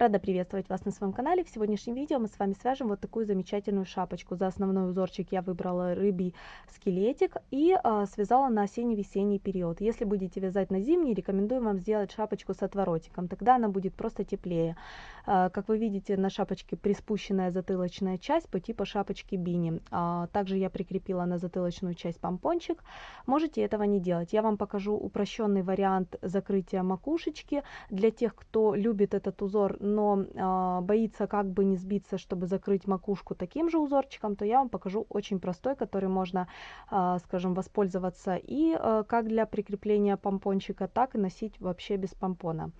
Рада приветствовать вас на своем канале. В сегодняшнем видео мы с вами свяжем вот такую замечательную шапочку. За основной узорчик я выбрала рыбий скелетик и э, связала на осенне-весенний период. Если будете вязать на зимний, рекомендую вам сделать шапочку с отворотиком, тогда она будет просто теплее. Э, как вы видите, на шапочке приспущенная затылочная часть по типу шапочки бини. Э, также я прикрепила на затылочную часть помпончик. Можете этого не делать. Я вам покажу упрощенный вариант закрытия макушечки для тех, кто любит этот узор, но э, боится как бы не сбиться, чтобы закрыть макушку таким же узорчиком, то я вам покажу очень простой, который можно, э, скажем, воспользоваться и э, как для прикрепления помпончика, так и носить вообще без помпона.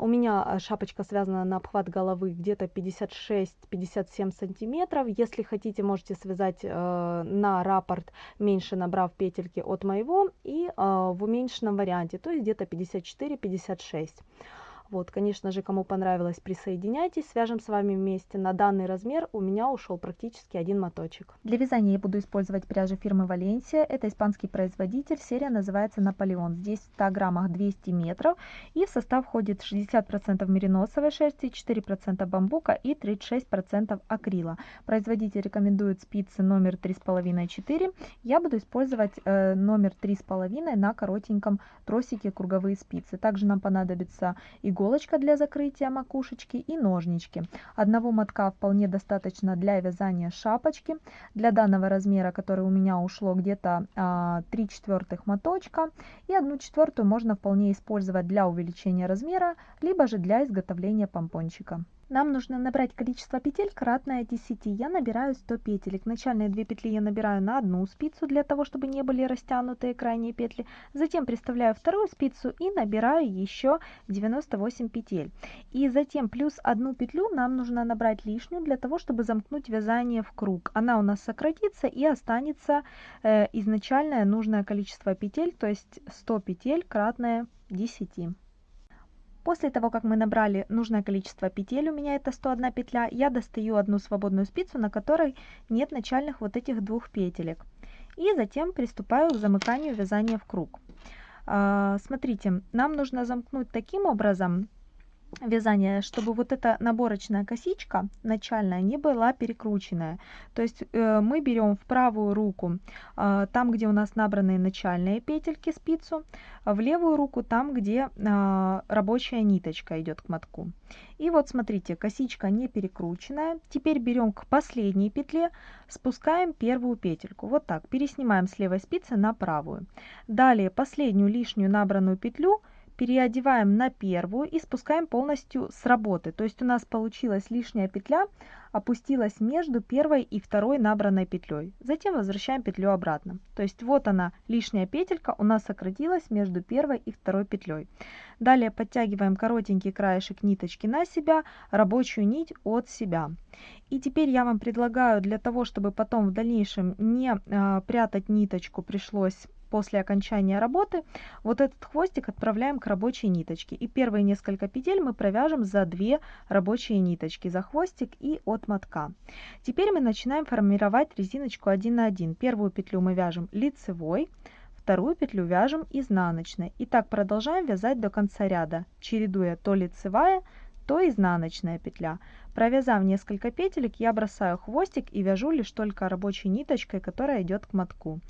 У меня шапочка связана на обхват головы где-то 56-57 сантиметров. Если хотите, можете связать э, на раппорт, меньше набрав петельки от моего, и э, в уменьшенном варианте, то есть где-то 54-56. Вот, конечно же, кому понравилось, присоединяйтесь, свяжем с вами вместе. На данный размер у меня ушел практически один моточек. Для вязания я буду использовать пряжу фирмы Валенсия. Это испанский производитель, серия называется Наполеон. Здесь в 100 граммах 200 метров и в состав входит 60% мериносовой шерсти, 4% бамбука и 36% акрила. Производитель рекомендует спицы номер 3,5-4. Я буду использовать э, номер 3,5 на коротеньком тросике круговые спицы. Также нам понадобится иголка иголочка для закрытия макушечки и ножнички. Одного мотка вполне достаточно для вязания шапочки. Для данного размера, который у меня ушло где-то 3 а, четвертых моточка. И 1 четвертую можно вполне использовать для увеличения размера, либо же для изготовления помпончика. Нам нужно набрать количество петель кратное 10. Я набираю 100 петелек. Начальные две петли я набираю на одну спицу, для того, чтобы не были растянутые крайние петли. Затем приставляю вторую спицу и набираю еще 98 петель. И затем плюс одну петлю нам нужно набрать лишнюю, для того, чтобы замкнуть вязание в круг. Она у нас сократится и останется э, изначальное нужное количество петель, то есть 100 петель кратное 10. После того, как мы набрали нужное количество петель, у меня это 101 петля, я достаю одну свободную спицу, на которой нет начальных вот этих двух петелек. И затем приступаю к замыканию вязания в круг. А, смотрите, нам нужно замкнуть таким образом, вязания, чтобы вот эта наборочная косичка начальная не была перекрученная. То есть э, мы берем в правую руку э, там, где у нас набраны начальные петельки спицу, а в левую руку там, где э, рабочая ниточка идет к мотку. И вот смотрите, косичка не перекрученная. Теперь берем к последней петле, спускаем первую петельку. Вот так, переснимаем с левой спицы на правую. Далее последнюю лишнюю набранную петлю – переодеваем на первую и спускаем полностью с работы. То есть у нас получилась лишняя петля, опустилась между первой и второй набранной петлей. Затем возвращаем петлю обратно. То есть вот она, лишняя петелька у нас сократилась между первой и второй петлей. Далее подтягиваем коротенький краешек ниточки на себя, рабочую нить от себя. И теперь я вам предлагаю для того, чтобы потом в дальнейшем не э, прятать ниточку, пришлось после окончания работы вот этот хвостик отправляем к рабочей ниточке. И первые несколько петель мы провяжем за две рабочие ниточки, за хвостик и от мотка. Теперь мы начинаем формировать резиночку 1 на 1. Первую петлю мы вяжем лицевой, вторую петлю вяжем изнаночной. И так продолжаем вязать до конца ряда, чередуя то лицевая, то изнаночная петля. Провязав несколько петелек, я бросаю хвостик и вяжу лишь только рабочей ниточкой, которая идет к мотку.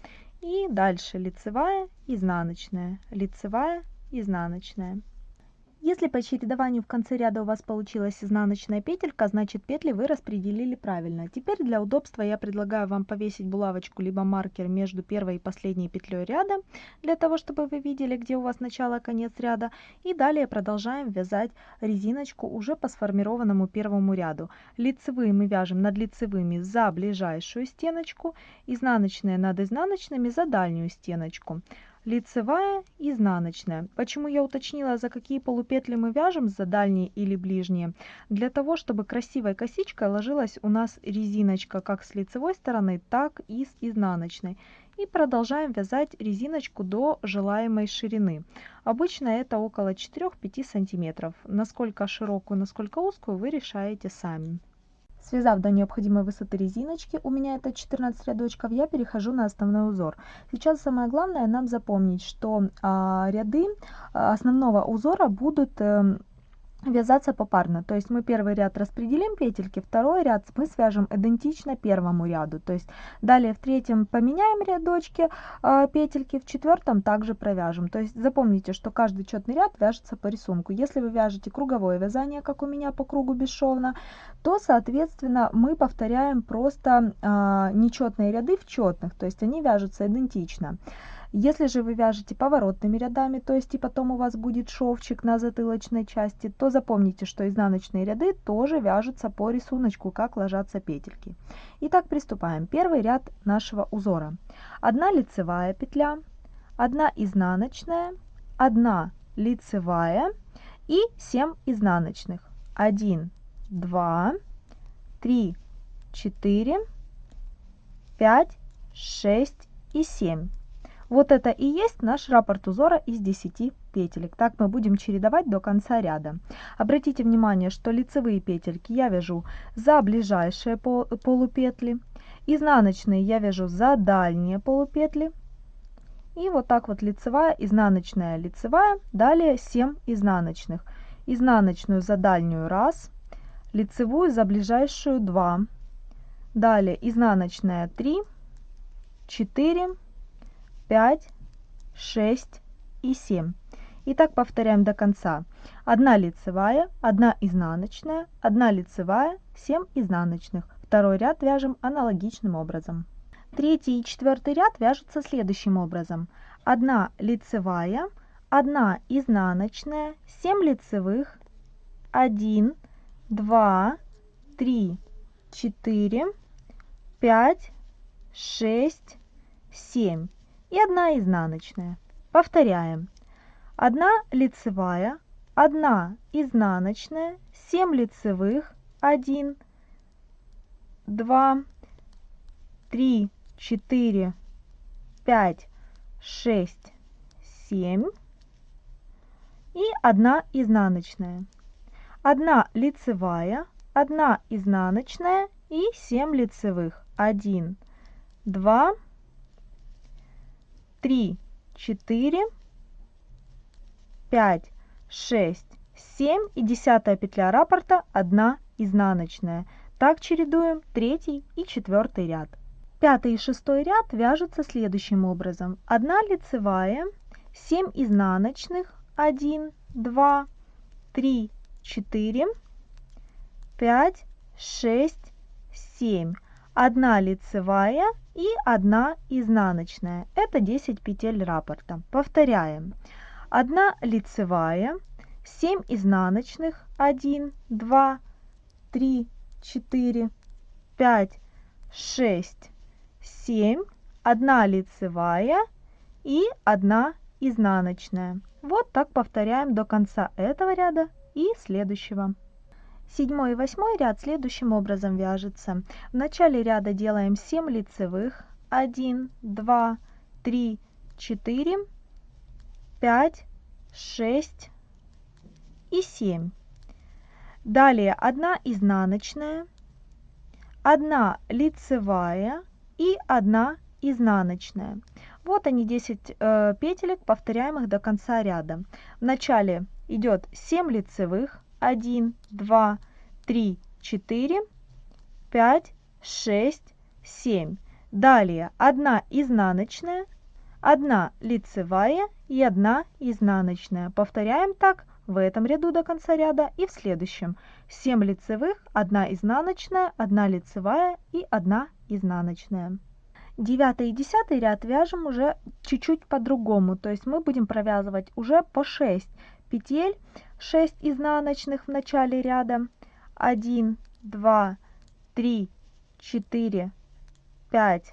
И дальше лицевая, изнаночная, лицевая, изнаночная. Если по чередованию в конце ряда у вас получилась изнаночная петелька, значит петли вы распределили правильно. Теперь для удобства я предлагаю вам повесить булавочку либо маркер между первой и последней петлей ряда, для того, чтобы вы видели, где у вас начало и конец ряда. И далее продолжаем вязать резиночку уже по сформированному первому ряду. Лицевые мы вяжем над лицевыми за ближайшую стеночку, изнаночные над изнаночными за дальнюю стеночку лицевая, изнаночная. Почему я уточнила, за какие полупетли мы вяжем, за дальние или ближние? Для того, чтобы красивой косичкой ложилась у нас резиночка как с лицевой стороны, так и с изнаночной. И продолжаем вязать резиночку до желаемой ширины. Обычно это около 4-5 сантиметров. Насколько широкую, насколько узкую вы решаете сами. Связав до необходимой высоты резиночки, у меня это 14 рядочков, я перехожу на основной узор. Сейчас самое главное нам запомнить, что а, ряды а, основного узора будут... Э, вязаться попарно. То есть мы первый ряд распределим петельки, второй ряд мы свяжем идентично первому ряду. То есть далее в третьем поменяем рядочки э, петельки, в четвертом также провяжем. То есть запомните, что каждый четный ряд вяжется по рисунку. Если вы вяжете круговое вязание, как у меня по кругу бесшовно, то соответственно мы повторяем просто э, нечетные ряды в четных, то есть они вяжутся идентично. Если же вы вяжете поворотными рядами, то есть и потом у вас будет шовчик на затылочной части, то запомните, что изнаночные ряды тоже вяжутся по рисунку, как ложатся петельки. Итак, приступаем. Первый ряд нашего узора. Одна лицевая петля, одна изнаночная, одна лицевая и 7 изнаночных. 1, 2, 3, 4, 5, 6 и 7. Вот это и есть наш раппорт узора из 10 петелек. Так мы будем чередовать до конца ряда. Обратите внимание, что лицевые петельки я вяжу за ближайшие полупетли, изнаночные я вяжу за дальние полупетли. И вот так вот лицевая, изнаночная, лицевая, далее 7 изнаночных. Изнаночную за дальнюю раз, лицевую за ближайшую 2. Далее изнаночная 3, 4, 5, 6 и 7. И так повторяем до конца. 1 лицевая, 1 изнаночная, 1 лицевая, 7 изнаночных. Второй ряд вяжем аналогичным образом. Третий и четвертый ряд вяжутся следующим образом. 1 лицевая, 1 изнаночная, 7 лицевых, 1, 2, 3, 4, 5, 6, 7 и одна изнаночная. Повторяем. Одна лицевая, одна изнаночная, 7 лицевых, 1, 2, 3, 4, 5, 6, 7 и одна изнаночная. Одна лицевая, одна изнаночная и 7 лицевых. 1, 2, 3, 4, 5, 6, 7 и десятая петля раппорта 1 изнаночная. Так чередуем третий и четвертый ряд. Пятый и шестой ряд вяжутся следующим образом. 1 лицевая, 7 изнаночных, 1, 2, 3, 4, 5, 6, 7. 1 лицевая и 1 изнаночная. Это 10 петель раппорта. Повторяем. 1 лицевая, 7 изнаночных, 1, 2, 3, 4, 5, 6, 7, 1 лицевая и 1 изнаночная. Вот так повторяем до конца этого ряда и следующего. Седьмой и восьмой ряд следующим образом вяжется. В начале ряда делаем 7 лицевых. 1, 2, 3, 4, 5, 6 и 7. Далее 1 изнаночная, 1 лицевая и 1 изнаночная. Вот они 10 э, петелек, повторяем их до конца ряда. В начале идет 7 лицевых, 1, 2, 3, 4, 5, 6, 7. Далее 1 изнаночная, 1 лицевая и 1 изнаночная. Повторяем так в этом ряду до конца ряда и в следующем. 7 лицевых, 1 изнаночная, 1 лицевая и 1 изнаночная. Девятый и десятый ряд вяжем уже чуть-чуть по-другому, то есть мы будем провязывать уже по 6 петель 6 изнаночных в начале ряда. 1 2 3 4 5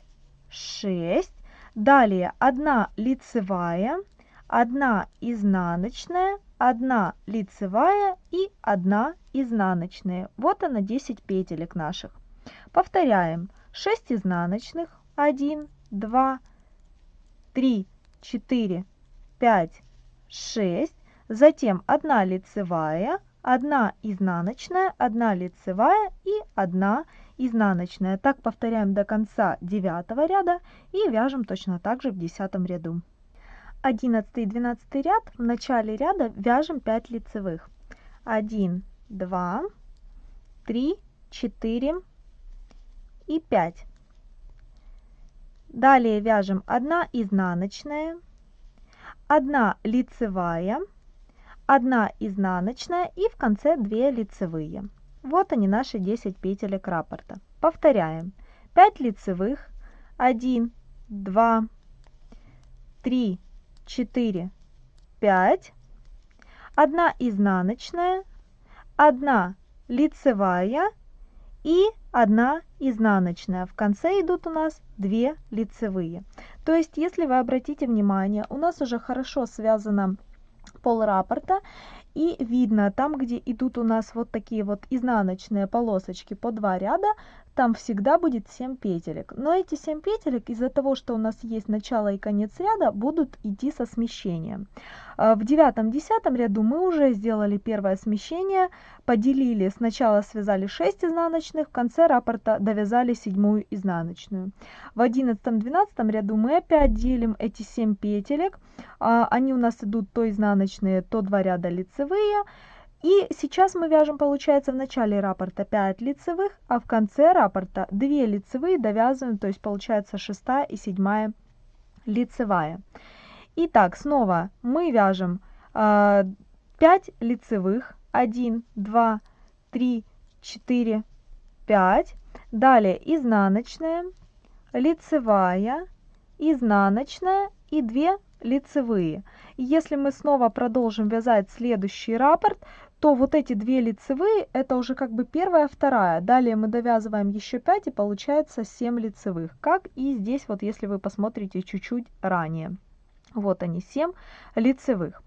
6 далее 1 лицевая 1 изнаночная 1 лицевая и 1 изнаночная. Вот она 10 петелек наших. Повторяем. 6 изнаночных. 1 2 3 4 5 6 затем 1 лицевая, 1 изнаночная, 1 лицевая и 1 изнаночная. Так повторяем до конца 9 ряда и вяжем точно так же в 10 ряду. 11 и 12 ряд в начале ряда вяжем 5 лицевых. 1, 2, 3, 4 и 5. Далее вяжем 1 изнаночная, 1 лицевая, 1 изнаночная и в конце 2 лицевые. Вот они наши 10 петелек раппорта. Повторяем. 5 лицевых, 1, 2, 3, 4, 5, 1 изнаночная, 1 лицевая и 1 изнаночная. В конце идут у нас 2 лицевые. То есть, если вы обратите внимание, у нас уже хорошо связано пол раппорта и видно там где идут у нас вот такие вот изнаночные полосочки по два ряда там всегда будет 7 петелек. Но эти 7 петелек из-за того что у нас есть начало и конец ряда будут идти со смещением. А, в девятом десятом ряду мы уже сделали первое смещение поделили сначала связали 6 изнаночных в конце раппорта довязали седьмую изнаночную. В одиннадцатом двенадцатом ряду мы опять делим эти 7 петелек. А, они у нас идут то изнаночные то два ряда лицевые и сейчас мы вяжем, получается, в начале раппорта 5 лицевых, а в конце раппорта 2 лицевые довязываем, то есть получается 6 и 7 лицевая. Итак, снова мы вяжем э, 5 лицевых, 1, 2, 3, 4, 5. Далее изнаночная, лицевая, изнаночная и 2 лицевые. Если мы снова продолжим вязать следующий раппорт, то вот эти две лицевые это уже как бы первая вторая. Далее мы довязываем еще 5 и получается 7 лицевых. Как и здесь вот если вы посмотрите чуть-чуть ранее. Вот они 7 лицевых.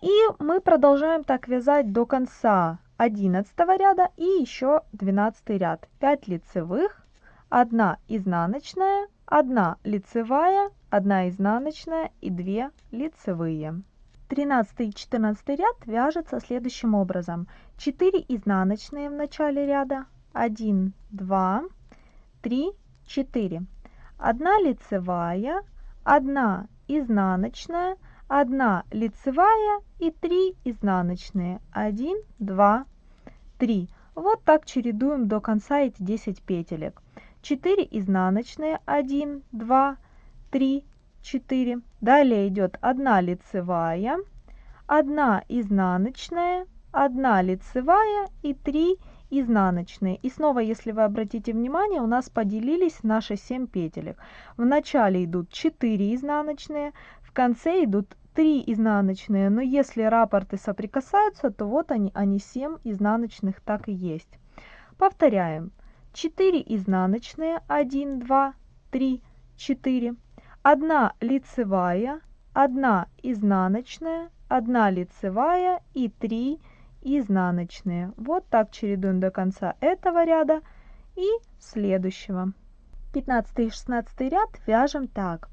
И мы продолжаем так вязать до конца 11 ряда и еще 12 ряд. 5 лицевых 1 изнаночная 1 лицевая 1 изнаночная и 2 лицевые 13 и 14 ряд вяжется следующим образом. 4 изнаночные в начале ряда. 1 2 3 4 1 лицевая 1 изнаночная 1 лицевая и 3 изнаночные. 1 2 3 вот так чередуем до конца эти 10 петелек. 4 изнаночные. 1 2 3 4 далее идет 1 лицевая 1 изнаночная 1 лицевая и 3 изнаночные. И снова если вы обратите внимание у нас поделились наши 7 петелек. В начале идут 4 изнаночные в конце идут 3 изнаночные. Но если раппорты соприкасаются то вот они они 7 изнаночных так и есть. Повторяем. 4 изнаночные. 1 2 3 4 1 лицевая 1 изнаночная 1 лицевая и 3 изнаночные. Вот так чередуем до конца этого ряда и следующего. 15 и 16 ряд вяжем так.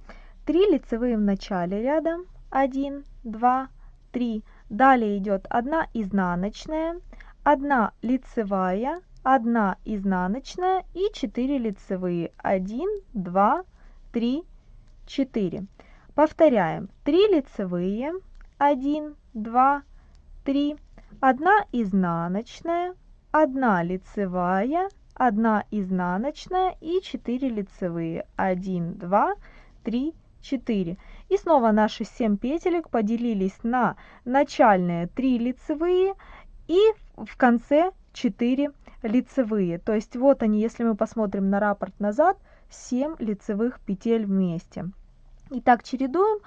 3 лицевые в начале ряда. 1 2 3 далее идет 1 изнаночная 1 лицевая 1 изнаночная и 4 лицевые. 1 2 3 4. Повторяем. 3 лицевые, 1, 2, 3, 1 изнаночная, 1 лицевая, 1 изнаночная и 4 лицевые. 1, 2, 3, 4. И снова наши 7 петелек поделились на начальные 3 лицевые и в конце 4 лицевые. То есть вот они, если мы посмотрим на раппорт назад, 7 лицевых петель вместе. Итак, чередуем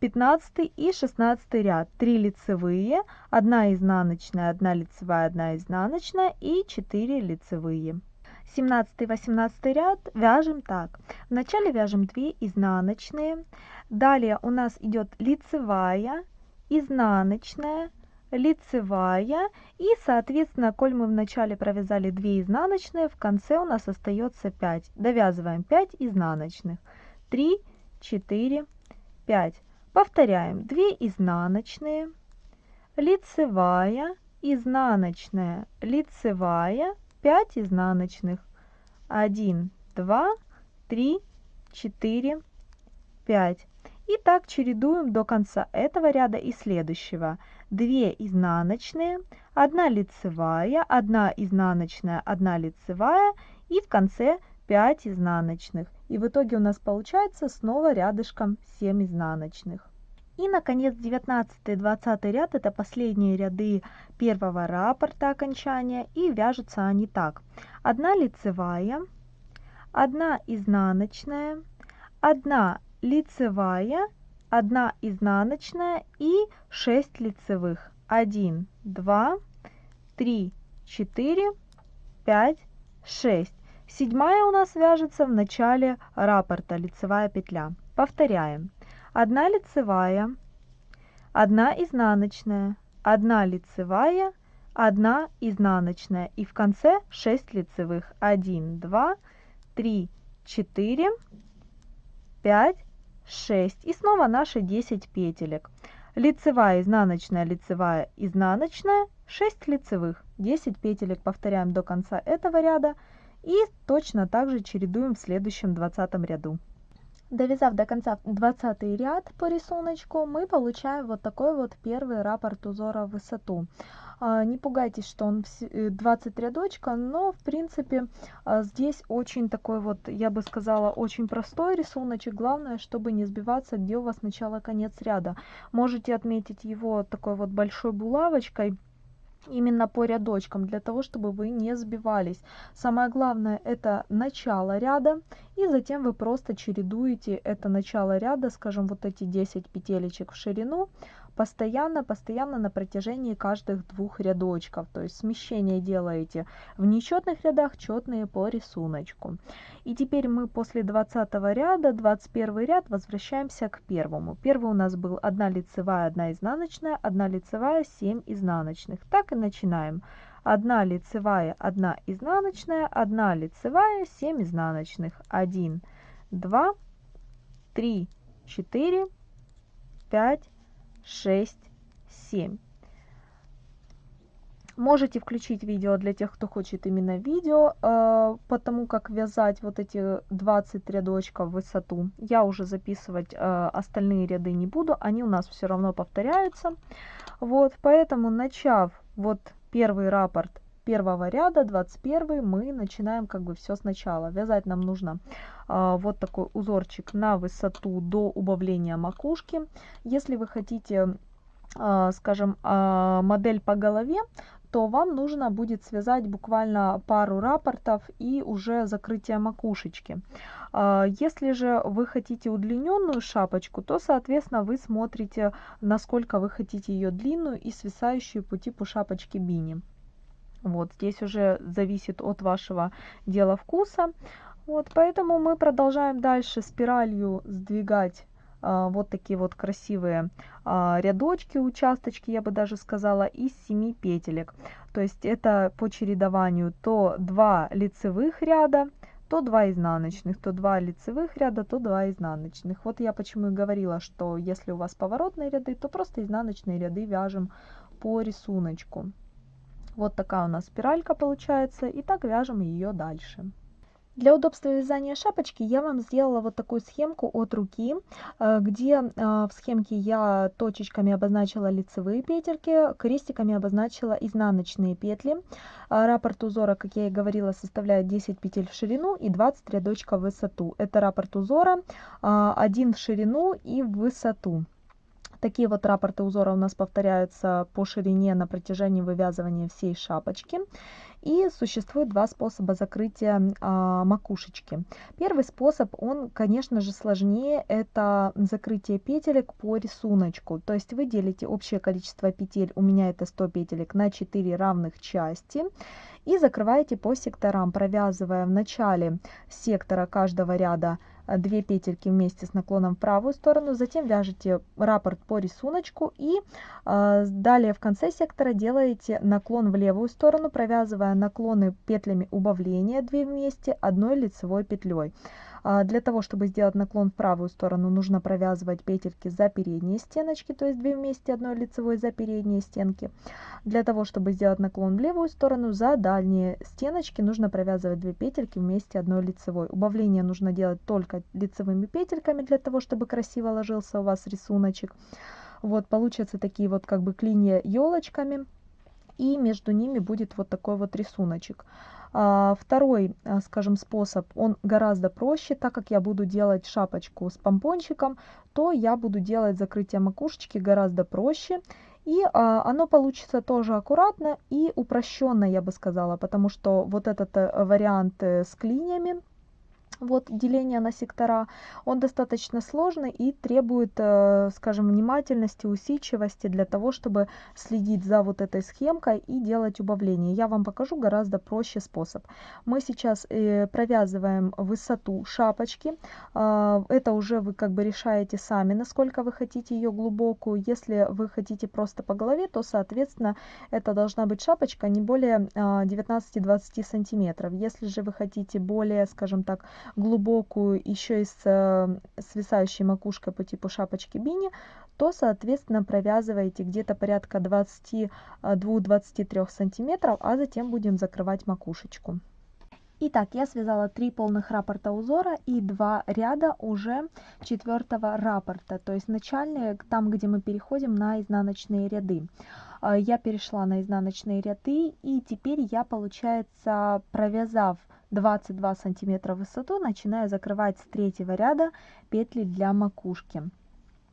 15 и 16 ряд. 3 лицевые, 1 изнаночная, 1 лицевая, 1 изнаночная и 4 лицевые. 17 18 ряд вяжем так вначале вяжем 2 изнаночные далее у нас идет лицевая изнаночная лицевая. И соответственно коль мы в начале провязали 2 изнаночные в конце у нас остается 5 довязываем 5 изнаночных. 3 4 5 повторяем. 2 изнаночные. Лицевая изнаночная лицевая 5 изнаночных. 1 2 3 4 5 и так чередуем до конца этого ряда и следующего 2 изнаночные 1 лицевая, 1 изнаночная, 1 лицевая и в конце 5 изнаночных. И в итоге у нас получается снова рядышком 7 изнаночных. И, наконец, 19 и 20 ряд – это последние ряды первого раппорта окончания, и вяжутся они так. Одна лицевая, одна изнаночная, одна лицевая, одна изнаночная и 6 лицевых. 1, 2, 3, 4, 5, 6. Седьмая у нас вяжется в начале раппорта, лицевая петля. Повторяем. 1 лицевая, 1 изнаночная, 1 лицевая, 1 изнаночная и в конце 6 лицевых. 1, 2, 3, 4, 5, 6 и снова наши 10 петелек. Лицевая, изнаночная, лицевая, изнаночная, 6 лицевых, 10 петелек повторяем до конца этого ряда и точно так же чередуем в следующем 20 ряду. Довязав до конца 20 ряд по рисунку, мы получаем вот такой вот первый раппорт узора в высоту. А, не пугайтесь, что он 20 э, рядочка, но в принципе а, здесь очень такой вот, я бы сказала, очень простой рисуночек. Главное, чтобы не сбиваться, где у вас начало-конец ряда. Можете отметить его такой вот большой булавочкой именно по рядочкам, для того, чтобы вы не сбивались. Самое главное это начало ряда, и затем вы просто чередуете это начало ряда, скажем, вот эти 10 петелечек в ширину, постоянно, постоянно на протяжении каждых двух рядочков. То есть смещение делаете в нечетных рядах, четные по рисунку. И теперь мы после 20 ряда, 21 ряд, возвращаемся к первому. Первый у нас был 1 лицевая, 1 изнаночная, 1 лицевая, 7 изнаночных. Так и начинаем. 1 лицевая, 1 изнаночная, 1 лицевая, 7 изнаночных. 1, 2, 3, 4, 5, 6, 7. Можете включить видео для тех, кто хочет именно видео, э, потому как вязать вот эти 20 рядочков в высоту. Я уже записывать э, остальные ряды не буду, они у нас все равно повторяются. Вот, поэтому начав вот первый раппорт первого ряда, 21 мы начинаем как бы все сначала. Вязать нам нужно а, вот такой узорчик на высоту до убавления макушки. Если вы хотите, а, скажем, а, модель по голове, то вам нужно будет связать буквально пару рапортов и уже закрытие макушечки. А, если же вы хотите удлиненную шапочку, то, соответственно, вы смотрите, насколько вы хотите ее длинную и свисающую по типу шапочки бини. Вот здесь уже зависит от вашего дела вкуса. Вот, поэтому мы продолжаем дальше спиралью сдвигать а, вот такие вот красивые а, рядочки, участочки, я бы даже сказала, из 7 петелек. То есть это по чередованию то 2 лицевых ряда, то 2 изнаночных, то 2 лицевых ряда, то 2 изнаночных. Вот я почему и говорила, что если у вас поворотные ряды, то просто изнаночные ряды вяжем по рисунку. Вот такая у нас спиралька получается. И так вяжем ее дальше. Для удобства вязания шапочки я вам сделала вот такую схемку от руки, э, где э, в схемке я точечками обозначила лицевые петельки, крестиками обозначила изнаночные петли. Э, раппорт узора, как я и говорила, составляет 10 петель в ширину и 20 рядочков в высоту. Это раппорт узора, один в ширину и в высоту. Такие вот раппорты узора у нас повторяются по ширине на протяжении вывязывания всей шапочки. И существует два способа закрытия а, макушечки. Первый способ, он, конечно же, сложнее, это закрытие петелек по рисунку. То есть вы делите общее количество петель, у меня это 100 петелек, на 4 равных части. И закрываете по секторам, провязывая в начале сектора каждого ряда 2 петельки вместе с наклоном в правую сторону, затем вяжете раппорт по рисунку и э, далее в конце сектора делаете наклон в левую сторону, провязывая наклоны петлями убавления 2 вместе одной лицевой петлей. А, для того, чтобы сделать наклон в правую сторону, нужно провязывать петельки за передние стеночки, то есть 2 вместе одной лицевой за передние стенки. Для того, чтобы сделать наклон в левую сторону, за дальние стеночки нужно провязывать 2 петельки вместе одной лицевой. Убавление нужно делать только лицевыми петельками, для того, чтобы красиво ложился у вас рисуночек. Вот, получатся такие вот как бы клинья елочками. и между ними будет вот такой вот рисуночек. А, второй, а, скажем, способ, он гораздо проще, так как я буду делать шапочку с помпончиком, то я буду делать закрытие макушечки гораздо проще. И а, оно получится тоже аккуратно и упрощенно, я бы сказала, потому что вот этот э, вариант э, с клиньями, вот деление на сектора, он достаточно сложный и требует, э, скажем, внимательности, усидчивости для того, чтобы следить за вот этой схемкой и делать убавление. Я вам покажу гораздо проще способ. Мы сейчас э, провязываем высоту шапочки. А, это уже вы как бы решаете сами, насколько вы хотите ее глубокую. Если вы хотите просто по голове, то, соответственно, это должна быть шапочка не более 19-20 а, сантиметров. Если же вы хотите более, скажем так, глубокую еще и с э, свисающей макушкой по типу шапочки бини, то, соответственно, провязываете где-то порядка 22-23 сантиметров, а затем будем закрывать макушечку. Итак, я связала три полных раппорта узора и два ряда уже четвертого раппорта, то есть начальные, там, где мы переходим на изнаночные ряды. А, я перешла на изнаночные ряды и теперь я, получается, провязав 22 сантиметра в высоту начинаю закрывать с третьего ряда петли для макушки.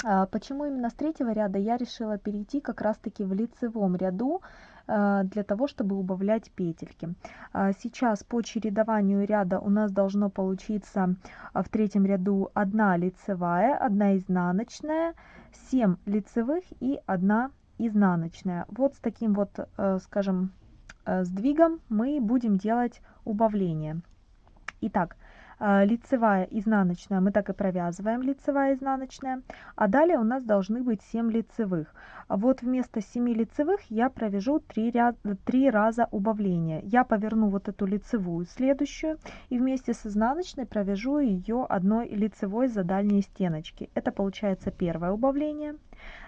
А, почему именно с третьего ряда я решила перейти как раз таки в лицевом ряду а, для того, чтобы убавлять петельки. А, сейчас по чередованию ряда у нас должно получиться в третьем ряду 1 лицевая, 1 изнаночная, 7 лицевых и 1 изнаночная. Вот с таким вот, э, скажем, сдвигом мы будем делать убавление. Итак, э, лицевая, изнаночная, мы так и провязываем лицевая, изнаночная, а далее у нас должны быть 7 лицевых. Вот вместо 7 лицевых я провяжу 3, ряд, 3 раза убавления. Я поверну вот эту лицевую следующую и вместе с изнаночной провяжу ее одной лицевой за дальние стеночки. Это получается первое убавление.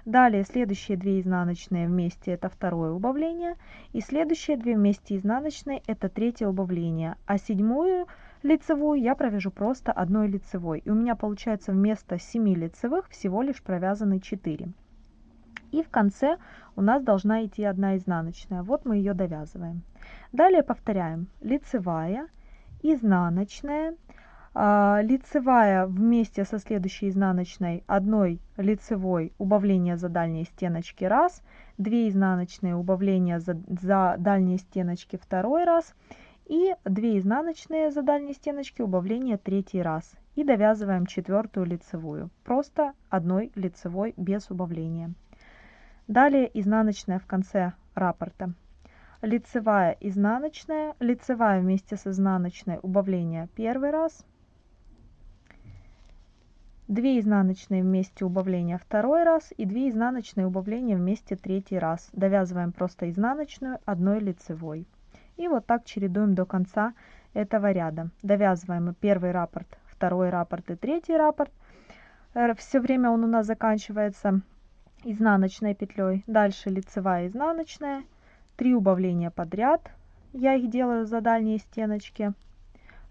Далее следующие 2 изнаночные вместе это второе убавление. И следующие 2 вместе изнаночные это третье убавление. А седьмую лицевую я провяжу просто одной лицевой. И у меня получается вместо 7 лицевых всего лишь провязаны 4. И в конце у нас должна идти одна изнаночная. Вот мы ее довязываем. Далее повторяем. Лицевая, изнаночная, лицевая вместе со следующей изнаночной одной лицевой убавление за дальние стеночки раз, 2 изнаночные убавления за, за дальние стеночки второй раз и 2 изнаночные за дальние стеночки убавление третий раз. И довязываем четвертую лицевую, просто одной лицевой без убавления. Далее изнаночная в конце раппорта. Лицевая, изнаночная, лицевая вместе с изнаночной убавление первый раз, 2 изнаночные вместе убавления второй раз и 2 изнаночные убавления вместе третий раз. Довязываем просто изнаночную одной лицевой. И вот так чередуем до конца этого ряда. Довязываем первый раппорт, второй раппорт и третий раппорт. Э, Все время он у нас заканчивается изнаночной петлей. Дальше лицевая изнаночная. 3 убавления подряд. Я их делаю за дальние стеночки.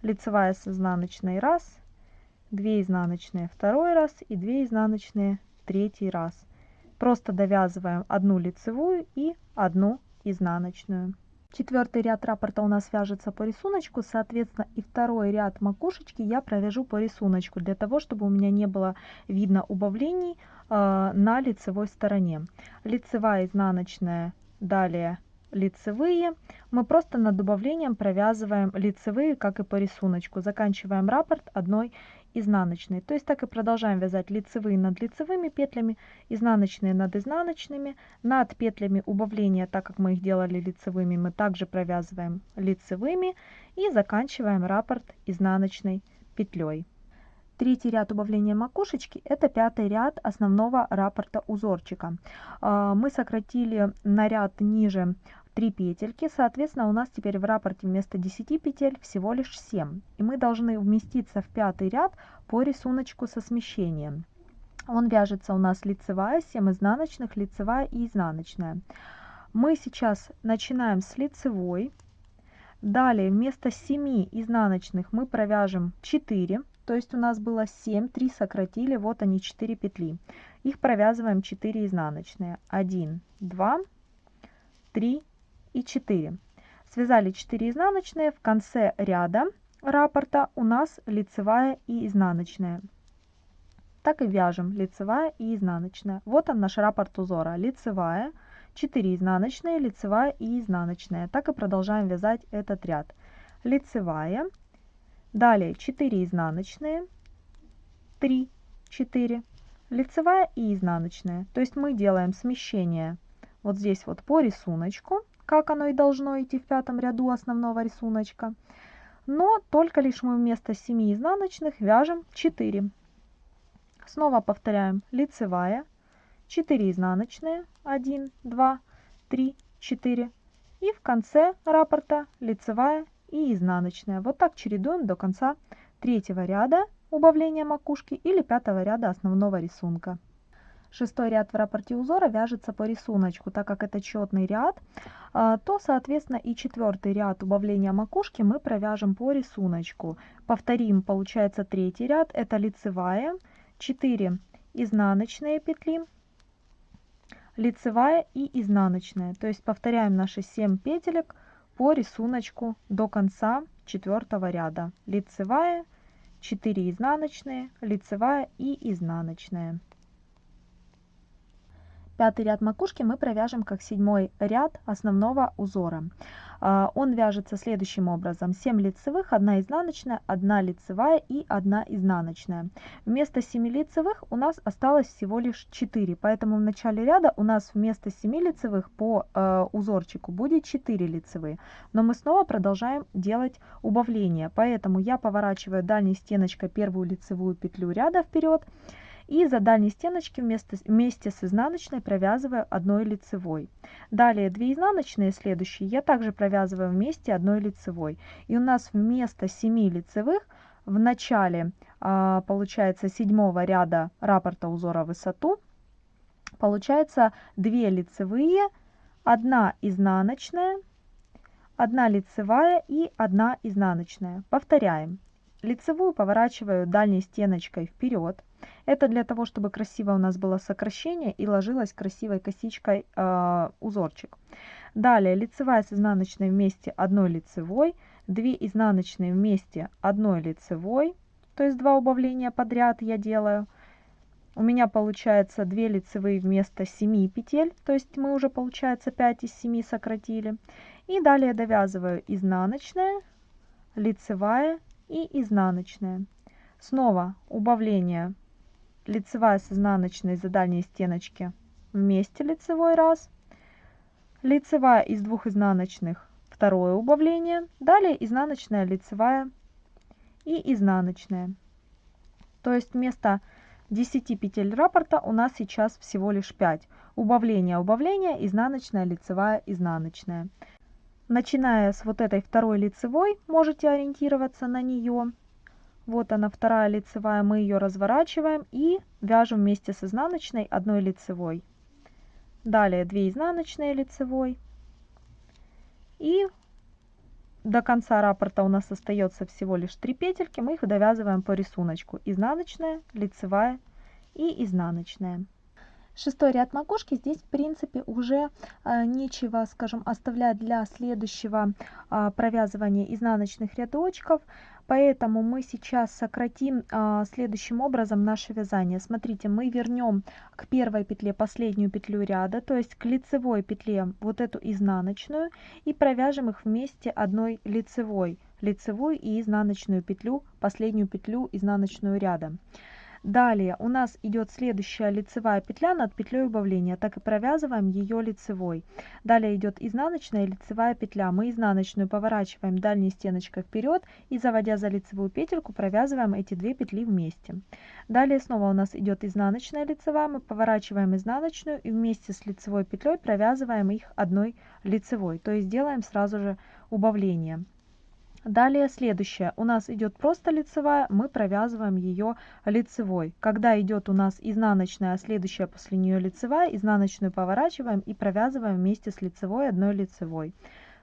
Лицевая с изнаночной раз 2 изнаночные второй раз и 2 изнаночные третий раз. Просто довязываем одну лицевую и одну изнаночную. Четвертый ряд раппорта у нас вяжется по рисунку, соответственно, и второй ряд макушечки я провяжу по рисунку, для того, чтобы у меня не было видно убавлений э, на лицевой стороне. Лицевая, изнаночная, далее лицевые. Мы просто над убавлением провязываем лицевые, как и по рисунку. Заканчиваем раппорт одной изнаночной. То есть так и продолжаем вязать лицевые над лицевыми петлями, изнаночные над изнаночными. Над петлями убавления, так как мы их делали лицевыми, мы также провязываем лицевыми и заканчиваем раппорт изнаночной петлей. Третий ряд убавления макушечки – это пятый ряд основного раппорта узорчика. А, мы сократили на ряд ниже 3 петельки, соответственно, у нас теперь в раппорте вместо 10 петель всего лишь 7. И мы должны вместиться в пятый ряд по рисунку со смещением. Он вяжется у нас лицевая, 7 изнаночных, лицевая и изнаночная. Мы сейчас начинаем с лицевой. Далее вместо 7 изнаночных мы провяжем 4. То есть у нас было 7, 3 сократили, вот они 4 петли. Их провязываем 4 изнаночные. 1, 2, 3, и 4. Связали 4 изнаночные, в конце ряда раппорта у нас лицевая и изнаночная. Так и вяжем лицевая и изнаночная. Вот он наш раппорт узора. Лицевая, 4 изнаночные, лицевая и изнаночная. Так и продолжаем вязать этот ряд. Лицевая, далее 4 изнаночные, 3, 4, лицевая и изнаночная. То есть мы делаем смещение вот здесь вот по рисунку, как оно и должно идти в пятом ряду основного рисунка. Но только лишь мы вместо 7 изнаночных вяжем 4. Снова повторяем лицевая, 4 изнаночные, 1, 2, 3, 4. И в конце раппорта лицевая и изнаночная. Вот так чередуем до конца третьего ряда убавления макушки или пятого ряда основного рисунка. Шестой ряд в рапорте узора вяжется по рисунку, так как это четный ряд, а, то, соответственно, и четвертый ряд убавления макушки мы провяжем по рисунку. Повторим, получается третий ряд, это лицевая, 4 изнаночные петли, лицевая и изнаночная. То есть повторяем наши 7 петелек по рисунку до конца четвертого ряда. Лицевая, 4 изнаночные, лицевая и изнаночная. Пятый ряд макушки мы провяжем как седьмой ряд основного узора. А, он вяжется следующим образом. 7 лицевых, 1 изнаночная, 1 лицевая и 1 изнаночная. Вместо 7 лицевых у нас осталось всего лишь 4, поэтому в начале ряда у нас вместо 7 лицевых по э, узорчику будет 4 лицевые. Но мы снова продолжаем делать убавление, поэтому я поворачиваю дальней стеночкой первую лицевую петлю ряда вперед и за дальней стеночки вместе, вместе с изнаночной провязываю одной лицевой. Далее 2 изнаночные следующие я также провязываю вместе одной лицевой. И у нас вместо 7 лицевых в начале а, получается седьмого ряда раппорта узора высоту получается 2 лицевые, 1 изнаночная, 1 лицевая и 1 изнаночная. Повторяем. Лицевую поворачиваю дальней стеночкой вперед. Это для того, чтобы красиво у нас было сокращение и ложилась красивой косичкой э, узорчик. Далее лицевая с изнаночной вместе одной лицевой, 2 изнаночные вместе одной лицевой, то есть два убавления подряд я делаю. У меня получается 2 лицевые вместо 7 петель, то есть мы уже получается 5 из 7 сократили. И далее довязываю изнаночная, лицевая и изнаночная. Снова убавление лицевая с изнаночной за дальней стеночки вместе лицевой раз, лицевая из двух изнаночных второе убавление, далее изнаночная, лицевая и изнаночная. То есть вместо 10 петель раппорта у нас сейчас всего лишь 5. Убавление, убавление, изнаночная, лицевая, изнаночная. Начиная с вот этой второй лицевой, можете ориентироваться на нее. Вот она вторая лицевая, мы ее разворачиваем и вяжем вместе с изнаночной одной лицевой. Далее 2 изнаночные лицевой. И до конца раппорта у нас остается всего лишь 3 петельки, мы их довязываем по рисунку. Изнаночная, лицевая и изнаночная. Шестой ряд макушки здесь в принципе уже э, нечего, скажем, оставлять для следующего э, провязывания изнаночных рядочков. Поэтому мы сейчас сократим а, следующим образом наше вязание. Смотрите, мы вернем к первой петле последнюю петлю ряда, то есть к лицевой петле вот эту изнаночную и провяжем их вместе одной лицевой, лицевую и изнаночную петлю, последнюю петлю изнаночную ряда. Далее у нас идет следующая лицевая петля над петлей убавления, так и провязываем ее лицевой. Далее идет изнаночная лицевая петля. Мы изнаночную поворачиваем дальней стеночкой вперед и заводя за лицевую петельку провязываем эти две петли вместе. Далее снова у нас идет изнаночная лицевая, мы поворачиваем изнаночную и вместе с лицевой петлей провязываем их одной лицевой, то есть делаем сразу же убавление. Далее следующее. У нас идет просто лицевая, мы провязываем ее лицевой. Когда идет у нас изнаночная, а следующая после нее лицевая, изнаночную поворачиваем и провязываем вместе с лицевой одной лицевой.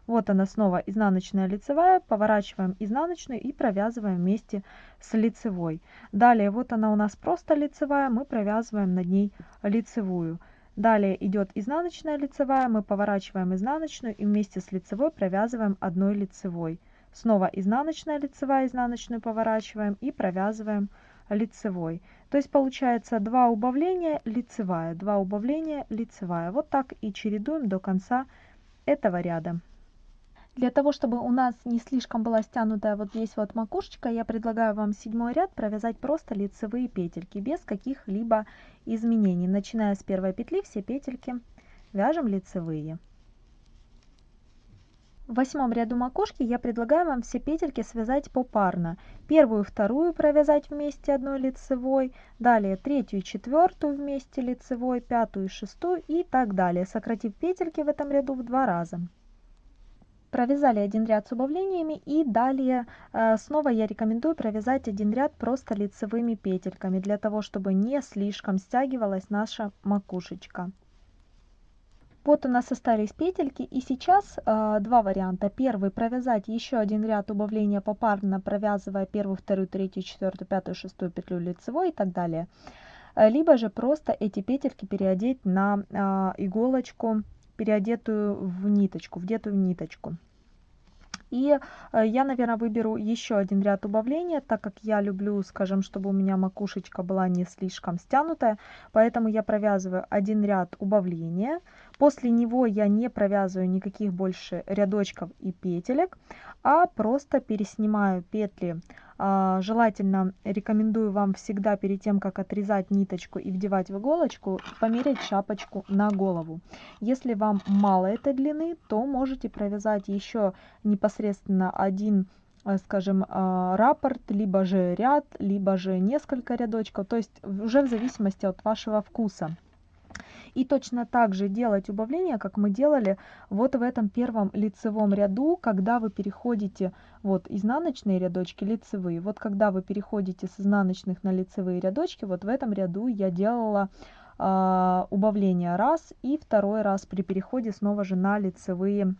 Вот она снова изнаночная лицевая, поворачиваем изнаночную и провязываем вместе с лицевой. Далее вот она у нас просто лицевая, мы провязываем над ней лицевую. Далее идет изнаночная лицевая, мы поворачиваем изнаночную и вместе с лицевой провязываем одной лицевой. Снова изнаночная лицевая, изнаночную поворачиваем и провязываем лицевой. То есть получается 2 убавления, лицевая, 2 убавления, лицевая. Вот так и чередуем до конца этого ряда. Для того, чтобы у нас не слишком была стянутая вот здесь вот макушечка, я предлагаю вам седьмой ряд провязать просто лицевые петельки, без каких-либо изменений. Начиная с первой петли, все петельки вяжем лицевые. В восьмом ряду макушки я предлагаю вам все петельки связать попарно. Первую, вторую провязать вместе одной лицевой, далее третью и четвертую вместе лицевой, пятую и шестую и так далее, сократив петельки в этом ряду в два раза провязали один ряд с убавлениями и далее э, снова я рекомендую провязать один ряд просто лицевыми петельками для того чтобы не слишком стягивалась наша макушечка вот у нас остались петельки и сейчас э, два варианта первый провязать еще один ряд убавления попарно провязывая первую вторую третью четвертую пятую шестую петлю лицевой и так далее либо же просто эти петельки переодеть на э, иголочку переодетую в ниточку, вдетую в ниточку. И э, я, наверное, выберу еще один ряд убавления, так как я люблю, скажем, чтобы у меня макушечка была не слишком стянутая. Поэтому я провязываю один ряд убавления. После него я не провязываю никаких больше рядочков и петелек, а просто переснимаю петли а, желательно рекомендую вам всегда перед тем, как отрезать ниточку и вдевать в иголочку, померить шапочку на голову. Если вам мало этой длины, то можете провязать еще непосредственно один э, скажем, а, раппорт, либо же ряд, либо же несколько рядочков, то есть уже в зависимости от вашего вкуса. И точно так же делать убавление, как мы делали вот в этом первом лицевом ряду, когда вы переходите вот изнаночные рядочки, лицевые. Вот когда вы переходите с изнаночных на лицевые рядочки, вот в этом ряду я делала э, убавление раз и второй раз при переходе снова же на лицевые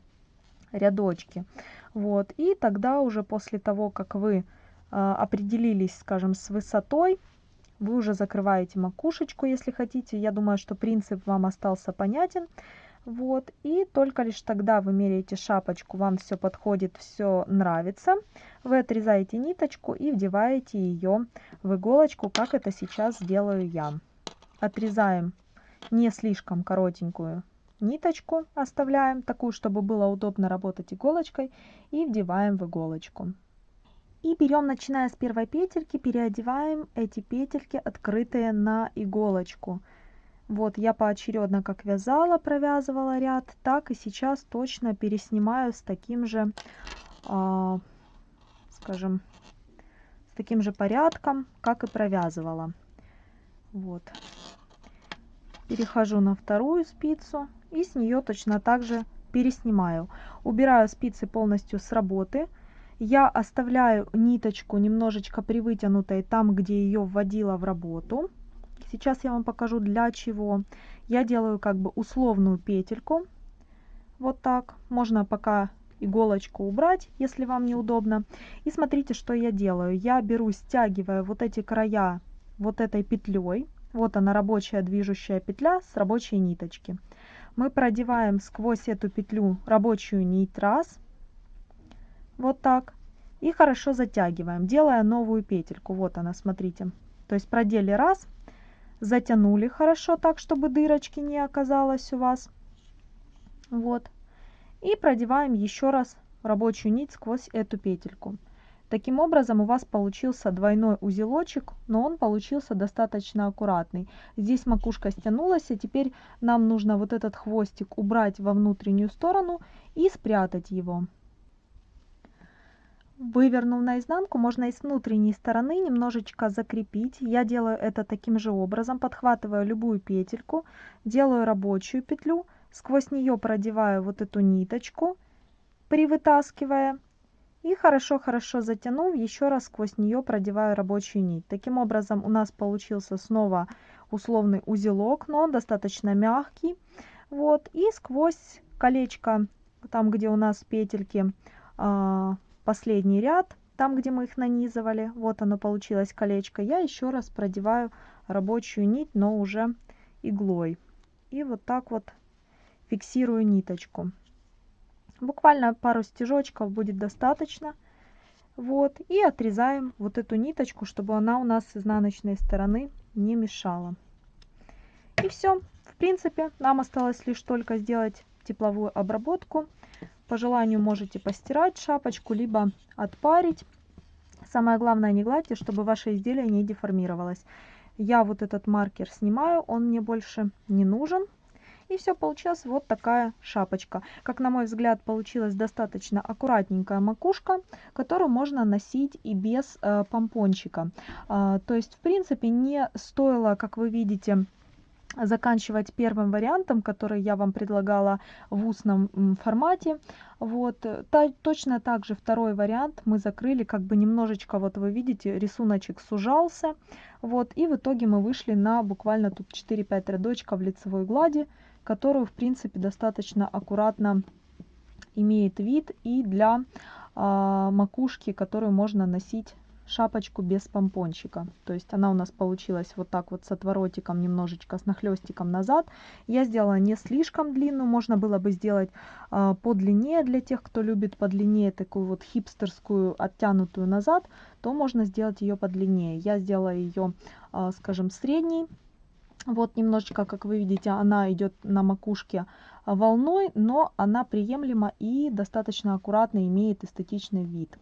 рядочки. Вот, и тогда уже после того, как вы э, определились, скажем, с высотой, вы уже закрываете макушечку, если хотите. Я думаю, что принцип вам остался понятен. Вот, и только лишь тогда вы меряете шапочку, вам все подходит, все нравится. Вы отрезаете ниточку и вдеваете ее в иголочку, как это сейчас делаю я. Отрезаем не слишком коротенькую ниточку, оставляем такую, чтобы было удобно работать иголочкой, и вдеваем в иголочку. И берем, начиная с первой петельки, переодеваем эти петельки, открытые на иголочку. Вот я поочередно как вязала, провязывала ряд, так и сейчас точно переснимаю с таким же, э, скажем, с таким же порядком, как и провязывала. Вот. Перехожу на вторую спицу и с нее точно так же переснимаю. Убираю спицы полностью с работы я оставляю ниточку немножечко привытянутой там, где ее вводила в работу. Сейчас я вам покажу для чего. Я делаю как бы условную петельку. Вот так. Можно пока иголочку убрать, если вам неудобно. И смотрите, что я делаю. Я беру, стягиваю вот эти края вот этой петлей. Вот она рабочая движущая петля с рабочей ниточки. Мы продеваем сквозь эту петлю рабочую нить раз вот так. И хорошо затягиваем, делая новую петельку. Вот она, смотрите. То есть продели раз, затянули хорошо так, чтобы дырочки не оказалось у вас. Вот. И продеваем еще раз рабочую нить сквозь эту петельку. Таким образом у вас получился двойной узелочек, но он получился достаточно аккуратный. Здесь макушка стянулась, а теперь нам нужно вот этот хвостик убрать во внутреннюю сторону и спрятать его. Вывернув наизнанку, можно и с внутренней стороны немножечко закрепить. Я делаю это таким же образом. Подхватываю любую петельку, делаю рабочую петлю, сквозь нее продеваю вот эту ниточку, привытаскивая. И хорошо-хорошо затянув, еще раз сквозь нее продеваю рабочую нить. Таким образом у нас получился снова условный узелок, но он достаточно мягкий. Вот, и сквозь колечко, там где у нас петельки, а, последний ряд, там, где мы их нанизывали, вот оно получилось, колечко, я еще раз продеваю рабочую нить, но уже иглой. и вот так вот фиксирую ниточку. Буквально пару стежочков будет достаточно. Вот, и отрезаем вот эту ниточку, чтобы она у нас с изнаночной стороны не мешала. И все. В принципе, нам осталось лишь только сделать тепловую обработку. По желанию можете постирать шапочку, либо отпарить. Самое главное, не гладьте, чтобы ваше изделие не деформировалось. Я вот этот маркер снимаю, он мне больше не нужен. И все, получилась вот такая шапочка. Как на мой взгляд, получилась достаточно аккуратненькая макушка, которую можно носить и без э, помпончика. Э, то есть, в принципе, не стоило, как вы видите, заканчивать первым вариантом, который я вам предлагала в устном формате. Вот, та, точно так же второй вариант мы закрыли, как бы немножечко, вот вы видите, рисуночек сужался. Вот, и в итоге мы вышли на буквально тут 4-5 рядочков лицевой глади которую, в принципе, достаточно аккуратно имеет вид и для а, макушки, которую можно носить шапочку без помпончика. То есть она у нас получилась вот так вот с отворотиком, немножечко с нахлестиком назад. Я сделала не слишком длинную, можно было бы сделать э, подлиннее для тех, кто любит подлиннее такую вот хипстерскую оттянутую назад, то можно сделать ее подлиннее. Я сделала ее, э, скажем, средней вот немножечко, как вы видите, она идет на макушке а, волной, но она приемлема и достаточно аккуратно имеет эстетичный вид.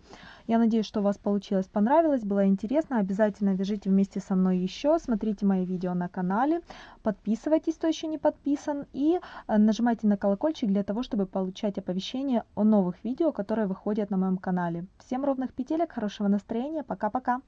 Я надеюсь, что у вас получилось, понравилось, было интересно. Обязательно вяжите вместе со мной еще, смотрите мои видео на канале, подписывайтесь, кто еще не подписан, и а, нажимайте на колокольчик для того, чтобы получать оповещения о новых видео, которые выходят на моем канале. Всем ровных петелек, хорошего настроения, пока-пока!